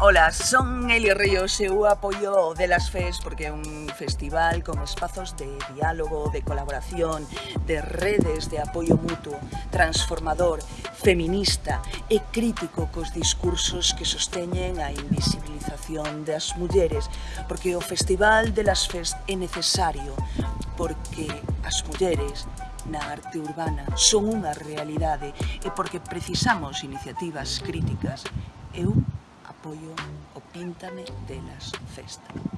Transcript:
Ola, son Elio Ríos e eu apoio de las FES porque é un festival con espazos de diálogo, de colaboración, de redes de apoio mutuo, transformador, feminista e crítico cos discursos que sosteñen a invisibilización das mulleres porque o Festival de las FES é necesario porque as mulleres na arte urbana son unha realidade e porque precisamos iniciativas críticas. Eu apoio o Píntame delas Festa.